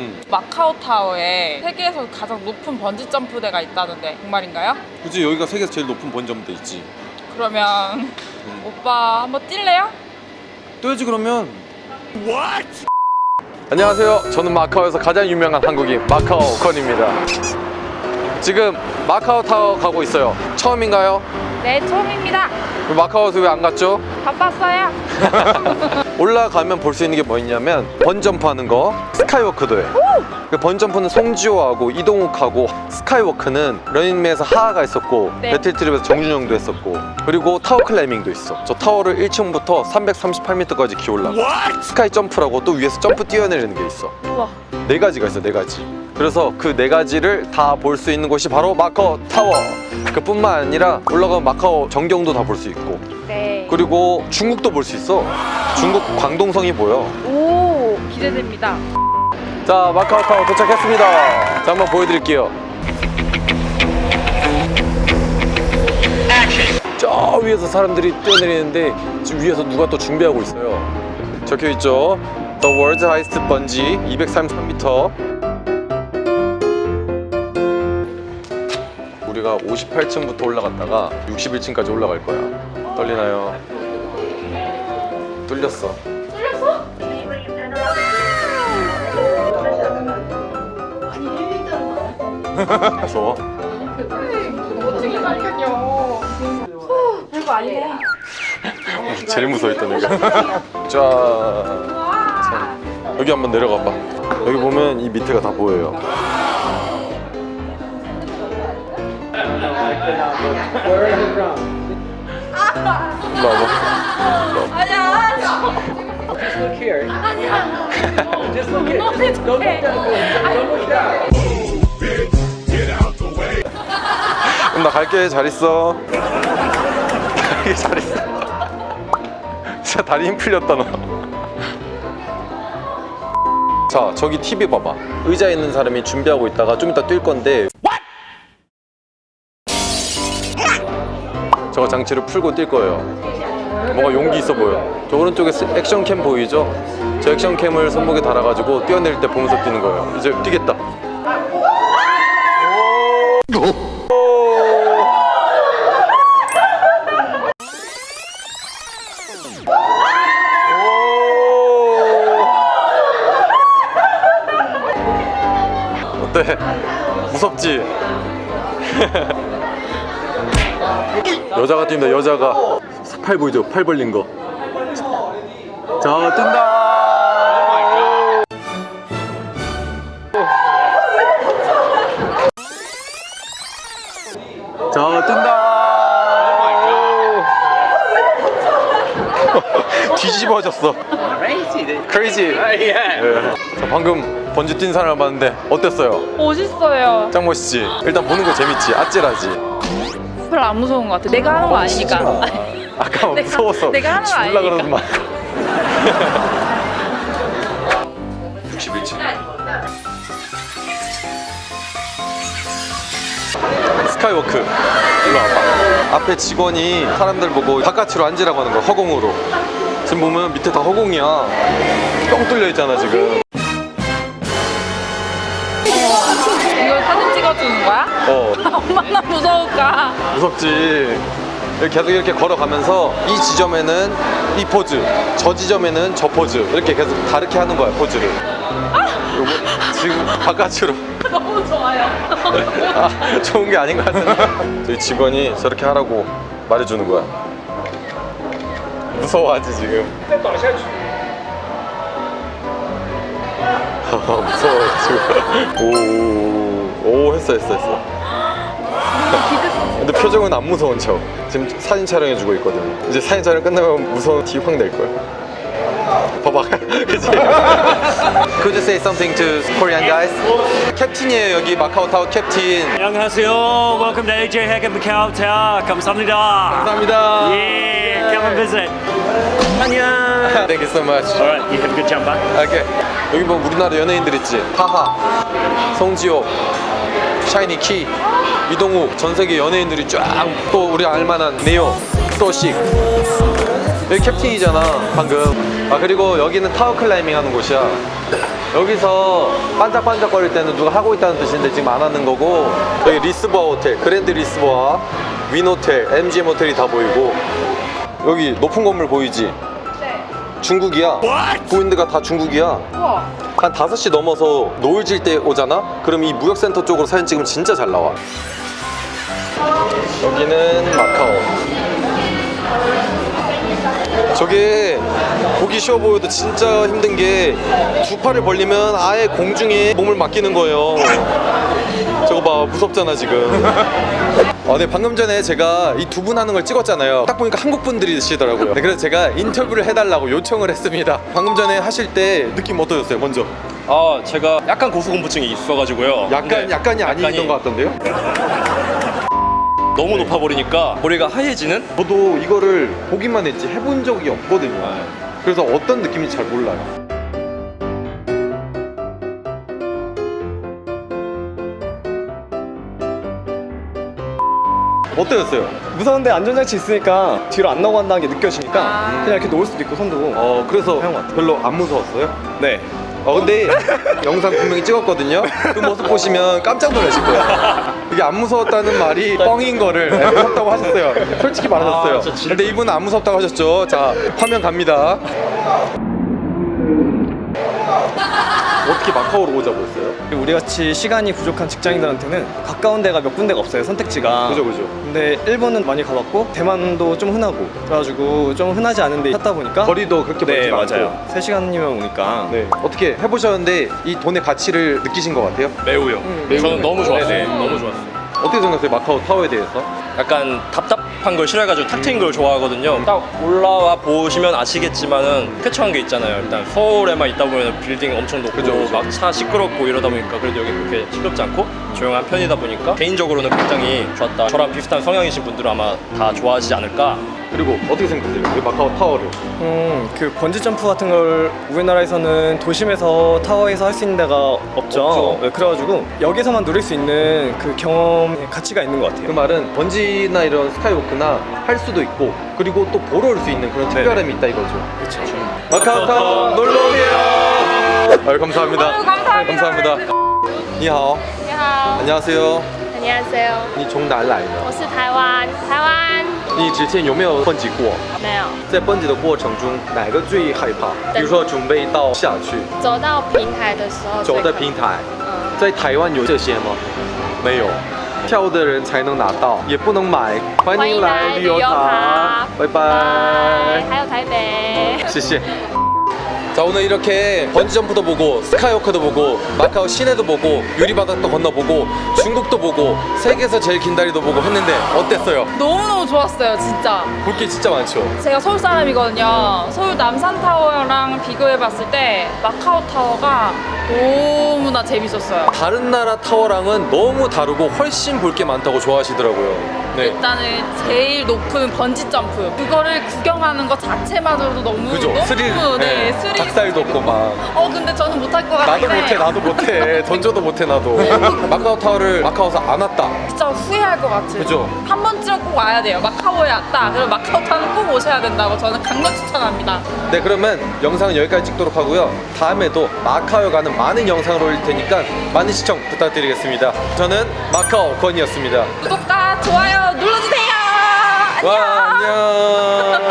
음. 마카오 타워에 세계에서 가장 높은 번지 점프대가 있다는데 정말인가요? 굳이 여기가 세계에서 제일 높은 번점대 있지. 그러면 음. 오빠 한번 뛸래요? 떠야지 그러면. 안녕하세요. 저는 마카오에서 가장 유명한 한국인 마카오 건입니다. 지금 마카오 타워 가고 있어요. 처음인가요? 네 처음입니다 마카오에서 왜 안 갔죠? 바빴어요 올라가면 볼 수 있는 게 뭐 있냐면 번지점프 하는 거 skywalk도 해 그 번지점프는 송지효하고 이동욱하고 skywalk는 러닝맨에서 하하가 있었고 네. 배틀트립에서 정준영도 했었고 그리고 tower climbing도 있어. 저 타워를 1층부터 338m까지 기어올라 sky jump라고 또 위에서 점프 뛰어내리는 게 있어. 우와. 네 가지가 있어 네 가지. 그래서 그 네 가지를 다 볼 수 있는 곳이 바로 마카오 타워. 그뿐만 아니라 올라가면 마카오 전경도 다 볼 수 있고. 네. 그리고 중국도 볼 수 있어. 중국 광동성이 보여. 오 기대됩니다. 자 마카오 타워 도착했습니다. 자 한번 보여드릴게요. 저 위에서 사람들이 뛰어내리는데 지금 위에서 누가 또 준비하고 있어요? 적혀있죠? The World's Highest Bungee 233m 우리가 58층부터 올라갔다가 61층까지 올라갈 거야 떨리나요? 뚫렸어. 무서워? 별거 아니네. 제일 무서워했던 애가. 자, 자 여기 한번 내려가 봐. 여기 보면 이 밑에가 다 보여요 봐 아니야 Look here. Just look it. Just don't look way. Don't look down. 그럼 나 갈게 잘 있어 갈게 잘 있어 진짜 다리 힘 풀렸다 너 자, 저기 TV 봐봐. 의자에 있는 사람이 준비하고 있다가 좀 이따 뛸 건데. 장치를 풀고 뛸 거예요. 뭔가 용기 있어 보여. 저 오른쪽에 스- 액션캠 보이죠? 저 액션캠을 손목에 달아가지고 뛰어내릴 때 보면서 뛰는 거예요. 이제 뛰겠다. 어때? 무섭지? 여자가 뛴다 여자가 팔 보이죠? 팔 벌린 거. 자 뛴다. 자 뛴다. 뒤집어졌어. Crazy. crazy. Yeah. 예. 자, 방금 번지 뛴 사람을 봤는데 어땠어요? 멋있어요 짱 멋있지? 일단 보는 거 재밌지? 아찔하지? 별로 안 무서운 것 같아. 내가 하는 거 아니니까. 아까 막 내가- 무서워서 내가 하는 거 죽을라 아니니까. 그러더만 61층 스카이워크. 일로 와봐. 앞에 직원이 사람들 보고 바깥으로 앉으라고 하는 거야 허공으로. 지금 보면 밑에 다 허공이야. 뻥 뚫려 있잖아 지금 이걸 사진 찍어주는 거야? 어. 얼마나 무서울까? 무섭지. 이렇게 계속 이렇게 걸어가면서 이 지점에는 이 포즈 저 지점에는 저 포즈 이렇게 계속 다르게 하는 거야 포즈를. 요거 지금 바깥으로. 너무 좋아요. 아, 좋은 게 아닌 것 같은데. 저희 직원이 저렇게 하라고 말해주는 거야. 무서워하지 지금. 아, 무서워 지금 오오 오, 했어 했어 했어 근데 표정은 안 무서운 척 지금 사진 촬영해주고 있거든 이제 사진 촬영 끝나면 무서운 티 확 낼 거야 봐봐 그치? Could you say something to Korean guys? 캡틴이에요 여기 마카오 타워 캡틴 안녕하세요. Welcome to AJ Hack and Macau Tower. 감사합니다. 감사합니다 Yeah, come and visit. 안녕. Thank you so much Alright, you have a good jump back. 오케이 여기 뭐 우리나라 연예인들 있지 타하 송지호 샤이니 키 이동욱 전 세계 연예인들이 쫙 또 우리 알만한 네오 소식 여기 캡틴이잖아 방금 아 그리고 여기는 타워 클라이밍 하는 곳이야 여기서 반짝반짝거릴 때는 누가 하고 있다는 뜻인데 지금 안 하는 거고 여기 리스보아 호텔, 그랜드 리스보아, 윈 호텔, MGM 호텔이 다 보이고 여기 높은 건물 보이지? 네. 중국이야. 보이는 데가 다 중국이야. 우와. 한 5시 넘어서 노을 질 때 오잖아? 그럼 이 무역센터 쪽으로 사진 찍으면 진짜 잘 나와. 여기는 마카오. 저게 보기 쉬워 보여도 진짜 힘든 게 두 팔을 벌리면 아예 공중에 몸을 맡기는 거예요. 무섭잖아 지금. 아, 네 방금 전에 제가 이 두 분 하는 걸 찍었잖아요. 딱 보니까 한국 분들이시더라고요. 네, 그래서 제가 인터뷰를 해달라고 요청을 했습니다. 방금 전에 하실 때 느낌 어떠셨어요? 먼저. 아 제가 약간 고소공포증이 있어가지고요. 약간 약간이 아니던 것 같던데요? 너무 높아 버리니까 머리가 하얘지는? 저도 이거를 보기만 했지 해본 적이 없거든요. 그래서 어떤 느낌인지 잘 몰라요. 어떠셨어요? 무서운데 안전장치 있으니까 뒤로 안 나고 간다는 게 느껴지니까 아. 그냥 이렇게 놓을 수도 있고 손도 어 그래서. 별로 안 무서웠어요? 네 어 근데 영상 분명히 찍었거든요. 그 모습 보시면 깜짝 놀라실 거예요. 이게 안 무서웠다는 말이 뻥인 거를 네, 무섭다고 하셨어요. 솔직히 말하셨어요. 아, 근데 이분은 안 무섭다고 하셨죠. 자 화면 갑니다. 어떻게 마카오로 오자고 했어요? 우리 같이 시간이 부족한 직장인들한테는 가까운 데가 몇 군데가 없어요 선택지가 그죠 그죠. 근데 일본은 많이 가봤고 대만도 좀 흔하고 그래가지고 좀 흔하지 않은데 찾다 보니까 거리도 그렇게 네 멀지 않고. 맞아요 3시간이면 오니까 네. 어떻게 해보셨는데 이 돈의 가치를 느끼신 것 같아요? 매우요. 저는 너무 좋았어요. 네네. 너무 좋았어요. 어떻게 생각하세요? 마카오 타워에 대해서? 약간 답답 한 걸 싫어해가지고 탁 트인 걸 좋아하거든요. 딱 올라와 보시면 아시겠지만은 쾌청한 게 있잖아요. 일단 서울에만 있다 보면 빌딩 엄청 높고. 막 차 시끄럽고 이러다 보니까 그래도 여기 그렇게 시끄럽지 않고 조용한 편이다 보니까 개인적으로는 굉장히 좋았다. 저랑 비슷한 성향이신 분들은 아마 다 좋아하시지 않을까. 그리고 어떻게 생각하세요? 이 마카오 타워를? 음그 번지 점프 같은 걸 우리나라에서는 도심에서 타워에서 할 수 있는 데가 없죠, 없죠. 네, 그래가지고 여기서만 누릴 수 있는 그 경험의 가치가 있는 것 같아요 그 말은 번지나 이런 스카이워크나 할 수도 있고 그리고 또 보러 올 수 있는 그런 네. 특별함이 있다 이거죠. 그렇죠 마카오 타워 놀러 오세요. 아유, 감사합니다. 아유, 감사합니다. 감사합니다. 니하오. 你好， 안녕하세요. 안녕하세요，你从哪来我的？是台湾，台湾 你之前有没有蹦极过？没有在蹦极的过程中，哪个最害怕？比如说准备到下去，走到平台的时候，走的平，台，嗯，在台湾有这些吗？没有，跳的人才能拿到，也不能买。欢迎来旅游塔拜拜，。还有台北。谢谢。 자 오늘 이렇게 번지점프도 보고 스카이워크도 보고 마카오 시내도 보고 유리바닥도 건너보고 중국도 보고 세계에서 제일 긴 다리도 보고 했는데 어땠어요? 너무너무 좋았어요, 진짜. 볼 게 진짜 많죠? 제가 서울 사람이거든요. 서울 남산 타워랑 비교해봤을 때 마카오 타워가 너무나 재밌었어요. 다른 나라 타워랑은 너무 다르고 훨씬 볼 게 많다고 좋아하시더라고요 네 일단은 제일 높은 번지 점프 그거를 구경하는 것 자체만으로도 너무 그죠? 너무 스릴 네, 스릴 닭살도 없고 막 어 근데 저는 못할 것 같아요. 나도 못해 나도 못해 던져도 못해 나도 마카오 타워를 마카오에서 안 왔다 진짜 후회할 것 같아요. 그죠? 한 번쯤은 꼭 와야 돼요. 마카오에 왔다. 그럼 마카오 타는 꼭 오셔야 된다고 저는 강력 추천합니다. 네 그러면 영상은 여기까지 찍도록 하고요 다음에도 마카오 가는 많은 영상을 올릴 테니까 많은 시청 부탁드리겠습니다 저는 마카오 건이었습니다 구독과 좋아요 눌러주세요. 안녕. 와 안녕